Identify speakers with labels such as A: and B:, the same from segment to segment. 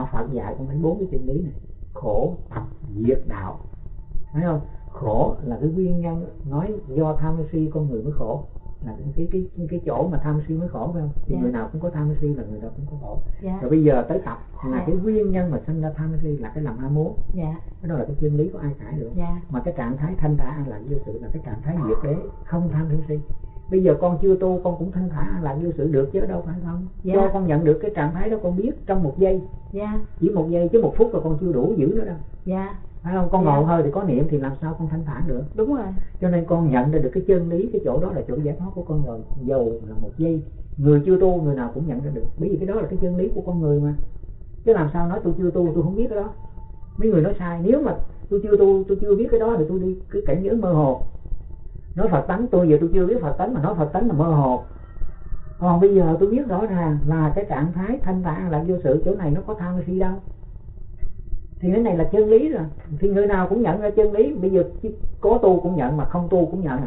A: đạo phật dạy con thấy bốn cái chân lý này. Khổ tập diệt đạo. Phải không? Khổ là cái nguyên nhân nói do tham si con người mới khổ. Là cái cái cái, cái chỗ mà tham si mới khổ phải không? Thì
B: Dạ.
A: người nào cũng có tham si là người đó cũng có khổ.
B: Dạ.
A: Rồi bây giờ tới tập là
B: Dạ.
A: cái nguyên nhân mà sinh ra tham si là cái lòng ham muốn
B: dạ.
A: Cái đó là cái chân lý của ai cãi được.
B: Dạ.
A: Mà cái trạng thái thanh thản an lạc vô sự là cái trạng thái diệt đế không tham si bây giờ con chưa tu con cũng thanh thản lạc vô sự được chứ đâu phải không?
B: Dạ.
A: do con nhận được cái trạng thái đó con biết trong một giây.
B: Dạ.
A: Chỉ một giây chứ một phút là con chưa đủ giữ nữa đâu.
B: Dạ.
A: Phải không? Con
B: Dạ.
A: ngồi hơi thì có niệm thì làm sao con thanh thản được?
B: Đúng rồi.
A: Cho nên con nhận ra được cái chân lý cái chỗ đó là chỗ giải thoát của con rồi dầu là một giây. Người chưa tu người nào cũng nhận ra được. Bởi vì cái đó là cái chân lý của con người mà. Chứ làm sao nói tôi chưa tu tôi không biết cái đó. Mấy người nói sai nếu mà tôi chưa tu tôi chưa biết cái đó thì tôi đi cái cảnh giới mơ hồ nói phật tánh tôi giờ tôi chưa biết phật tánh mà nói phật tánh là mơ hồ. Còn bây giờ tôi biết rõ ràng là cái trạng thái thanh thản là vô sự chỗ này nó có tham si đâu. Thì cái này là chân lý rồi. Thì người nào cũng nhận ra chân lý. Bây giờ có tu cũng nhận mà không tu cũng nhận.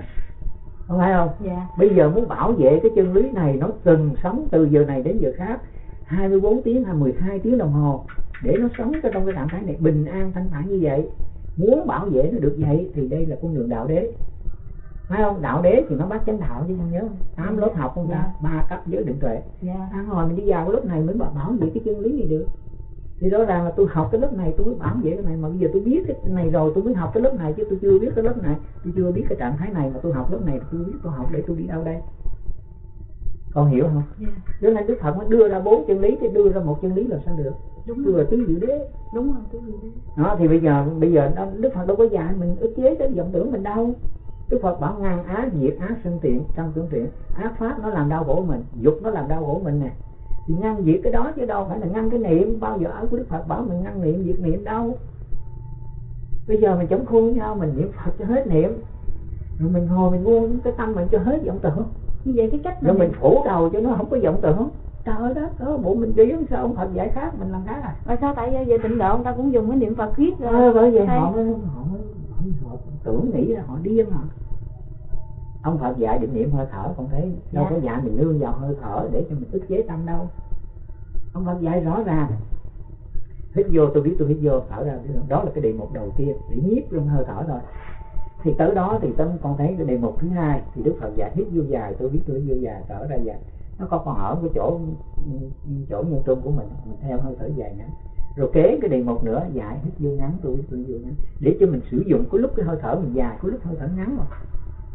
A: Không phải không?
B: Dạ.
A: Bây giờ muốn bảo vệ cái chân lý này nó từng sống từ giờ này đến giờ khác 24 tiếng hay 12 tiếng đồng hồ để nó sống trong cái trạng thái này bình an thanh thản như vậy. Muốn bảo vệ nó được vậy thì đây là con đường đạo đế phải không? Đạo đế thì nó bắt chánh đạo chứ con nhớ. Không? tám lớp học không ta? Ba cấp giới định tuệ.
B: Dạ.
A: Ăn hồi mình đi vào cái lớp này mới bảo bảo vệ cái chân lý này được? Thì rõ ràng là tôi học cái lớp này tôi mới bảo vệ cái này mà bây giờ tôi biết cái này rồi tôi mới học cái lớp này chứ tôi chưa biết cái lớp này. Tôi chưa biết cái trạng thái này mà tôi học lớp này tôi biết tôi học để tôi đi đâu đây. Con hiểu không?
B: Dạ.
A: Cho nên đức phật mới đưa ra bốn chân lý thì đưa ra một chân lý là sao được?
B: Đúng
A: là tứ diệu đế.
B: Đúng rồi đúng rồi
A: đó thì bây giờ bây giờ đức phật đâu có dạy mình ức chế cái vọng tưởng mình đâu đức phật bảo ngàn ác diệt ác sinh tiện trong tưởng tiện ác pháp nó làm đau khổ mình dục nó làm đau khổ mình nè. Thì ngăn diệt cái đó chứ đâu phải là ngăn cái niệm. Bao giờ ở của đức phật bảo mình ngăn niệm diệt niệm đâu. Bây giờ mình chống khuôn với nhau mình niệm phật cho hết niệm. Rồi mình ngồi mình buông cái tâm mình cho hết vọng tưởng.
B: Như vậy cái cách
A: rồi mình phủ đầu cho nó không có vọng tưởng. Trời ơi đó đó bộ mình điên sao ông phật giải khác mình làm khác à?
B: Mà sao? Tại về tịnh độ người ta cũng dùng cái niệm phật viết rồi
A: Ờ, bởi vậy họ mới họ mới họ tưởng nghĩ là họ điên hả? Ông Phật dạy định niệm hơi thở con thấy đâu
B: Dạ.
A: có dạy mình nương vào hơi thở để cho mình ức chế tâm đâu. Ông Phật dạy rõ ràng. Hít vô tôi biết tôi hít vô thở ra. Đó là cái đề mục đầu tiên. Để nhiếp luôn hơi thở thôi. Thì tới đó thì tâm con thấy cái đề mục thứ hai thì Đức Phật dạy hít vô dài tôi biết tôi hít vô dài thở ra dài nó có còn ở cái chỗ chỗ nhân trung của mình mình theo hơi thở dài ngắn rồi kế cái đề mục nữa dài hít vô ngắn tôi hít vô ngắn. Để cho mình sử dụng có lúc cái hơi thở mình dài có lúc hơi thở ngắn mà.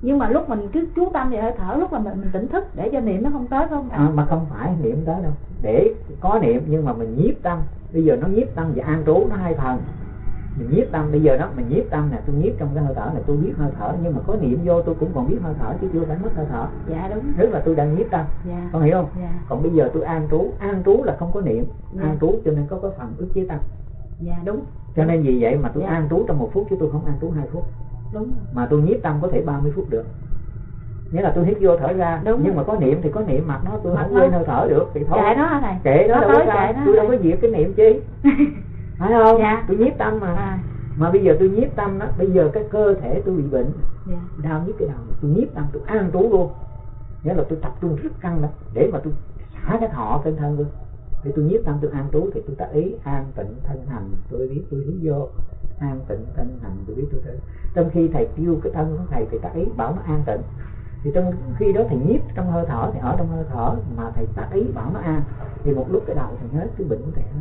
B: Nhưng mà lúc mình cứ chú tâm về hơi thở lúc mà mình, mình tỉnh thức để cho niệm nó không tới không?
A: À, mà không phải niệm tới đâu. Để có niệm nhưng mà mình nhiếp tâm. Bây giờ nó nhiếp tâm và an trú nó hai phần mình nhiếp tâm bây giờ đó mình nhiếp tâm nè tôi nhiếp trong cái hơi thở này tôi biết hơi thở nhưng mà có niệm vô tôi cũng còn biết hơi thở chứ chưa phải mất hơi thở.
B: Dạ đúng.
A: Tức là tôi đang nhiếp tâm.
B: Dạ.
A: Con hiểu không?
B: Dạ.
A: Còn bây giờ tôi an trú an trú là không có niệm
B: Dạ.
A: an trú cho nên có cái phần ức chế tâm.
B: Dạ đúng.
A: Cho nên vì vậy mà tôi
B: Dạ.
A: an trú trong một phút chứ tôi không an trú hai phút.
B: Đúng.
A: Mà tôi nhiếp tâm có thể 30 phút được. Nghĩa là tôi hít vô thở ra
B: Đúng.
A: nhưng
B: rồi.
A: mà có niệm thì có niệm mặt nó tôi
B: Mặt
A: không quên hơi thở được thì thôi.
B: Kệ nó thầy
A: kệ nó
B: nó
A: đâu có
B: tới
A: sao
B: kệ nó
A: tôi đâu có diệt cái niệm chi phải không?
B: Dạ.
A: tôi nhiếp tâm mà.
B: À
A: mà bây giờ tôi nhiếp tâm đó bây giờ cái cơ thể tôi bị bệnh.
B: Dạ.
A: Đau nhức cái đầu tôi nhiếp tâm tôi an trú luôn. Nghĩa là tôi tập trung rất căng đó. Để mà tôi xả cái thọ trên thân luôn thì tôi nhiếp tâm tôi an trú thì tôi tác ý an tịnh thân hành. Tôi biết tôi hướng vô an tịnh thân hành tôi biết tôi tới trong khi thầy kêu cái thân của thầy thì tác ý bảo nó an tịnh. Thì trong khi đó thầy nhiếp trong hơi thở thì ở trong hơi thở mà thầy tác ý bảo nó an. Thì một lúc cái đầu thì hết cái bệnh của thầy hết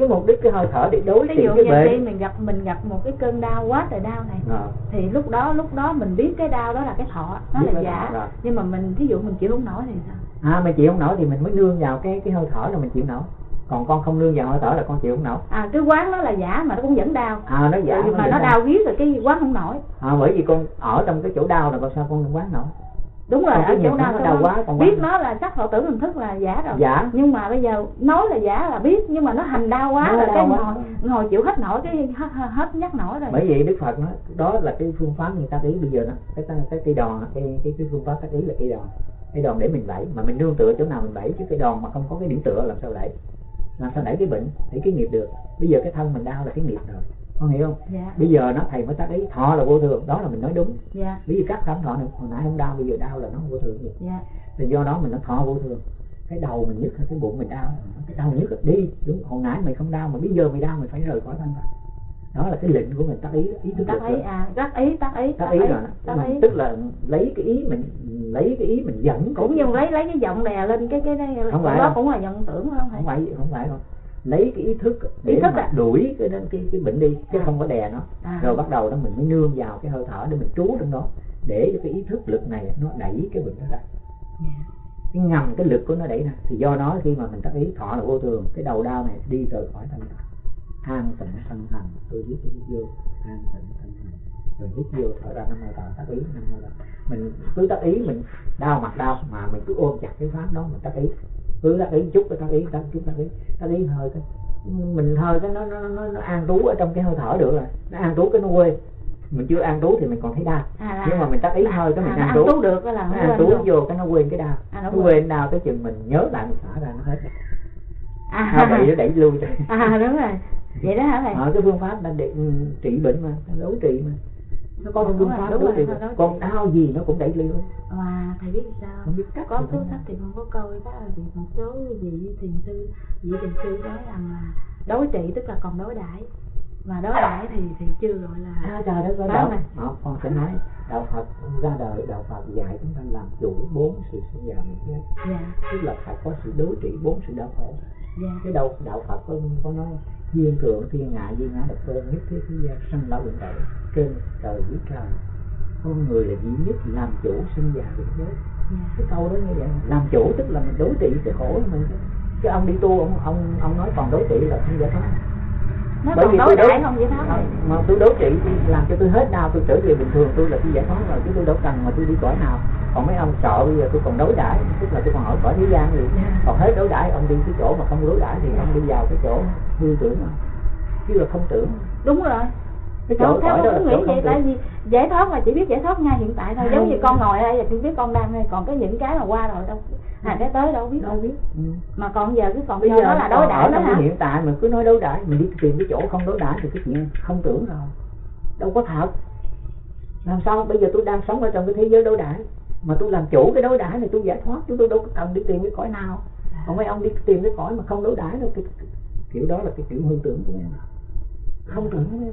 A: cái mục đích cái hơi thở để đối
B: ví dụ
A: cái
B: như
A: bệnh
B: đi mình gặp mình gặp một cái cơn đau quá trời đau này
A: Ờ.
B: thì lúc đó lúc đó mình biết cái đau đó là cái thọ nó
A: Biết
B: là giả. nhưng mà mình thí dụ mình chịu không nổi thì sao?
A: À mà chịu không nổi thì mình mới nương vào cái cái hơi thở là mình chịu nổi. Còn con không nương vào hơi thở là con chịu không nổi.
B: À cái quán nó là giả mà nó cũng vẫn đau.
A: À nó giả
B: nhưng mà
A: vẫn
B: nó
A: đau.
B: đau rồi cái quán không nổi.
A: À, bởi vì con ở trong cái chỗ đau là con sao con không quán nổi
B: đúng rồi
A: cái
B: ở chỗ
A: nó nó
B: cái
A: đau
B: quán-
A: quá, còn
B: biết nó là sắc thọ tưởng hình thức là giả rồi.
A: Giả.
B: Nhưng mà bây giờ nói là giả là biết nhưng mà nó hành đau quá
A: Nó
B: rồi
A: đau
B: cái ngồi ngồi chịu hết nổi cái hết, hết nhắc nổi rồi.
A: Bởi vậy đức phật nói đó là cái phương pháp người ta ý bây giờ đó. Cái cái, cái cây đòn cái cái cái phương pháp tác ý là cây đòn. Cây đòn để mình đẩy mà mình nương tựa chỗ nào mình đẩy chứ cây đòn mà không có cái điểm tựa làm sao đẩy làm sao đẩy cái bệnh đẩy cái nghiệp được? Bây giờ cái thân mình đau là cái nghiệp rồi con hiểu không?
B: Dạ.
A: Bây giờ nó thầy mới tác ý thọ là vô thường đó là mình nói đúng.
B: Dạ.
A: Bởi vì các cảm thọ này hồi nãy không đau bây giờ đau là nó không vô thường gì
B: dạ.
A: Thì do đó mình nó thọ vô thường. Cái đầu mình nhức cái bụng mình đau. Cái đầu nhức đi đúng. Hồi nãy mày không đau mà bây giờ mày đau mày phải rời khỏi thân rồi đó là cái lệnh của mình tác ý ý thức
B: tác ý
A: rồi.
B: à tác ý tác ý
A: tác ý rồi.
B: tác ý.
A: Tức là lấy cái ý mình lấy cái ý mình dẫn
B: cũng như lấy lấy cái giọng đè lên cái cái
A: Không phải
B: đó cũng là nhận tưởng phải không
A: không
B: thầy
A: phải không phải đâu lấy cái ý thức để
B: Ý thức
A: mà
B: à?
A: đuổi cái cái cái bệnh đi chứ
B: À.
A: không có đè nó.
B: À,
A: rồi bắt đầu đó mình mới nương vào cái hơi thở để mình trú trong đó để cho cái ý thức lực này nó đẩy cái bệnh đó ra.
B: Dạ.
A: cái ngầm cái lực của nó đẩy ra. Thì do đó khi mà mình tác ý thọ là vô thường cái đầu đau này đi rời khỏi thân an tịnh thân hành tôi biết tôi vô. An tịnh thân hành rồi hít vô thở ra năm hơi thở tác ý năm hơi thở mình cứ tác ý mình đau mặt đau mà mình cứ ôm chặt cái pháp đó mình tác ý cứ tác ý chút cái tác ý tác chút tác ý tác ý hơi cái mình hơi cái nó nó nó, nó an trú ở trong cái hơi thở được rồi. Nó an trú cái nó quê mình chưa an trú thì mình còn thấy đau.
B: À, là,
A: nhưng mà mình tác ý hơi cái mình
B: à,
A: an trú.
B: được cái là
A: nó
B: quên
A: trú vô cái nó quên cái đau.
B: À, nó
A: quên. đau tới chừng mình nhớ lại mình xả ra nó hết rồi.
B: à,
A: nó bị nó đẩy lui cho
B: à đúng rồi. Vậy đó hả thầy
A: ở cái phương pháp là để ừ, trị bệnh mà đấu trị mà nó
B: Đúng
A: phương
B: rồi,
A: pháp
B: đúng rồi,
A: trị. còn đau gì nó cũng đẩy lui
B: mà thầy biết sao
A: không biết cách
B: có cuốn sách thì con có coi đó là một số vị thiền sư vị thiền sư nói rằng là đối trị tức là còn đối đãi. Mà đối đãi thì thì chưa gọi là
A: à trời đất ơi
B: Đó
A: đạo. Đó, con sẽ nói đạo Phật ra đời đạo Phật dạy chúng ta làm chủ bốn sự sinh già mình chết
B: dạ.
A: Tức là phải có sự đối trị bốn sự đau khổ.
B: Dạ.
A: Cái đầu đạo Phật có, có nói duyên thượng thiên ngại duyên ngã độc cơ nhất thế thế gian sanh lão bệnh tử trên trời dưới trời. Con người là duy nhất làm chủ sinh già bệnh chết
B: dạ.
A: Cái câu đó như vậy. Làm chủ tức là mình đối trị cái khổ của mình. Chứ ông đi tu ông ông ông nói còn đối trị là không giải thoát.
B: Nó
A: Bởi
B: còn
A: vì
B: đối
A: tôi đối-
B: đãi không vậy thoát
A: mà tôi đối trị làm cho tôi hết đau tôi trở về bình thường tôi là tôi giải thoát rồi chứ tôi đâu cần mà tôi đi cõi nào. Còn mấy ông sợ bây giờ tôi còn đối đãi tức là tôi còn ở cõi thế gian gì
B: Dạ.
A: còn hết đối đãi ông đi cái chỗ mà không đối đãi thì ông đi vào cái chỗ hư tưởng mà. Chứ là không tưởng.
B: Đúng rồi
A: chỗ
B: Không, theo
A: đó
B: cũng nghĩ vậy tại vì giải thoát là chỉ biết giải thoát ngay hiện tại thôi. Giống như con ngồi ở đây là chỉ biết con đang đây còn cái những cái mà qua rồi đâu. À cái tới đâu biết.
A: Đâu biết. Ừ.
B: mà còn giờ cái còn
A: bây giờ
B: nó là đối đãi đó hả?
A: hiện tại mình cứ nói đối đãi mình đi tìm cái chỗ không đối đãi thì cái chuyện không tưởng rồi. Đâu có thật. Làm sao? Bây giờ tôi đang sống ở trong cái thế giới đối đãi. Mà tôi làm chủ cái đối đãi này tôi giải thoát chúng tôi đâu có cần đi tìm cái cõi nào. Còn mấy ông đi tìm cái cõi mà không đối đãi đâu cái, cái, kiểu đó là cái kiểu hư tưởng của em không tưởng mấy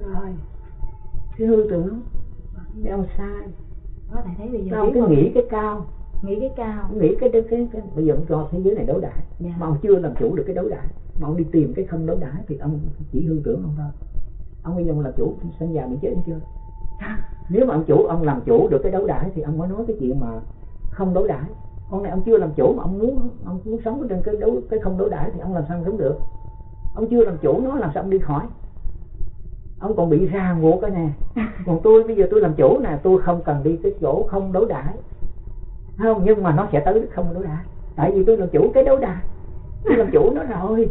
A: cái hư tưởng. Mấy ông sai.
B: Có thể thấy bây giờ
A: mấy ông
B: biết
A: cứ
B: không?
A: nghĩ cái cao.
B: Nghĩ cái cao.
A: Nghĩ cái, cái, cái, cái bây giờ ông cho thế giới này đối đãi.
B: Dạ.
A: Mà ông chưa làm chủ được cái đấu đãi. Mà ông đi tìm cái không đấu đãi thì ông chỉ hư tưởng ông thôi. Ông bây giờ ông làm chủ sinh già mình chết ông chưa? Nếu mà ông chủ ông làm chủ được cái đấu đãi thì ông mới nói cái chuyện mà không đấu đãi. Con này ông chưa làm chủ mà ông muốn ông muốn sống trên cái đấu cái không đấu đãi thì ông làm sao sống được? Ông chưa làm chủ nó làm sao ông đi khỏi ông còn bị ràng buộc cái nè còn tôi, bây giờ tôi làm chủ nè, tôi không cần đi cái chỗ không đối đãi. Không, nhưng mà nó sẽ tới không đối đãi. Tại vì tôi làm chủ cái đối đãi. Tôi làm chủ nó rồi.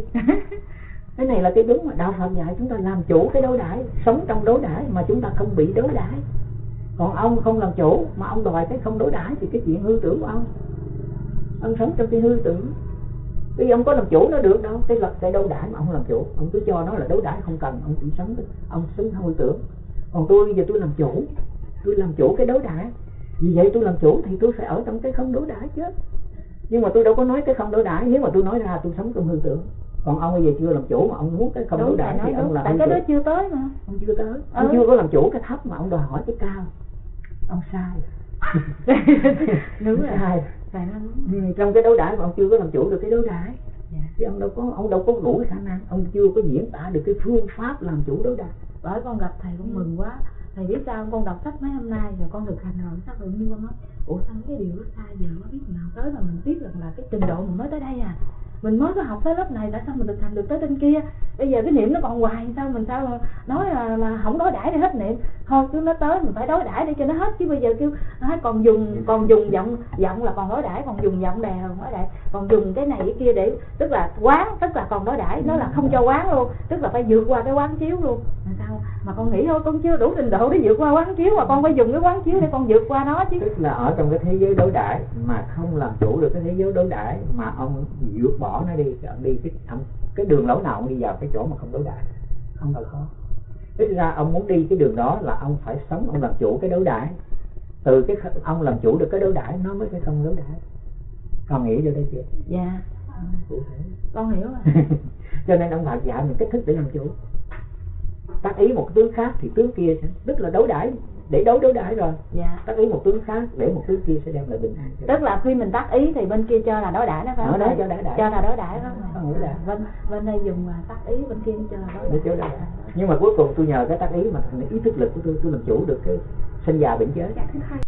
A: Cái này là cái đúng mà, đạo phật dạy chúng ta làm chủ cái đối đãi, sống trong đối đãi mà chúng ta không bị đối đãi. Còn ông không làm chủ mà ông đòi cái không đối đãi thì cái chuyện hư tưởng của ông. Ông sống trong cái hư tưởng vì ông có làm chủ nó được đâu. Cái lập cái đấu đãi mà ông làm chủ. Ông cứ cho nó là đấu đãi không cần. Ông chỉ sống ông sống hư tưởng. Còn tôi bây giờ tôi làm chủ. Tôi làm chủ cái đấu đãi. Vì vậy tôi làm chủ thì tôi phải ở trong cái không đấu đãi chứ. Nhưng mà tôi đâu có nói cái không đấu đãi. Nếu mà tôi nói ra tôi sống trong hư tưởng. Còn ông bây giờ chưa làm chủ mà ông muốn cái không đấu
B: đúng
A: đãi
B: thầy
A: thì ông là
B: tại cái đó chưa tới mà.
A: Ông chưa tới. Ông
B: Ừ.
A: chưa có làm chủ cái thấp mà ông đòi hỏi cái cao. Ông sai.
B: Đúng
A: Ông
B: rồi.
A: Sai
B: nói đúng
A: ừ, trong cái đấu đãi mà ông chưa có làm chủ được cái đấu đãi
B: dạ.
A: thì ông đâu có ông đâu có đủ cái khả năng ông chưa có diễn tả được cái phương pháp làm chủ đấu đãi
B: bởi con gặp thầy cũng mừng quá. Thầy biết sao con đọc sách mấy hôm nay rồi con thực hành rồi sao tự nhiên con nói ủa sao cái điều đó sai giờ quá biết nào tới mà mình biết rằng là cái trình độ mình mới tới đây à mình mới có học tới lớp này tại sao mình được thành được tới trên kia? Bây giờ cái niệm nó còn hoài sao? Mình sao nói là, là không đối đãi để hết niệm? Thôi cứ nó tới mình phải đối đãi để cho nó hết. Chứ bây giờ kêu nói còn dùng còn dùng giọng giọng là còn đối đãi còn dùng giọng đè còn đối đãi còn dùng cái này cái kia để tức là quán tức là còn đối đãi. Nó là không cho quán luôn tức là phải vượt qua cái quán chiếu luôn mà con nghĩ thôi con chưa đủ trình độ để vượt qua quán chiếu mà con phải dùng cái quán chiếu để con vượt qua nó chứ.
A: Tức là ở trong cái thế giới đấu đãi mà không làm chủ được cái thế giới đấu đãi mà ông vượt bỏ nó đi ông đi cái ông cái đường lối nào ông đi vào cái chỗ mà không đấu đãi? Không là khó. Ít ra ông muốn đi cái đường đó là ông phải sống ông làm chủ cái đấu đãi. Từ cái ông làm chủ được cái đấu đãi nó mới cái không đấu đãi. Còn nghĩ vô đây chưa?
B: Dạ.
A: Thể.
B: Con hiểu rồi.
A: Cho nên ông Phật dạy mình cách thức để làm chủ tác ý một tướng khác thì tướng kia sẽ tức là đối đãi. Để đấu đối đãi rồi.
B: Dạ.
A: Tác ý một tướng khác để một tướng kia sẽ đem lại bình an cho
B: tức là khi mình tác ý thì bên kia cho là đối đãi đó phải không
A: đó cho đối đãi.
B: cho là đối đãi đó
A: Không? Đãi.
B: bên bên đây dùng à, tác ý bên kia cho là
A: để
B: đãi.
A: đó nhưng mà cuối cùng tôi nhờ cái tác ý mà thành ý thức lực của tôi tôi làm chủ được cái sinh già bệnh chết
B: dạ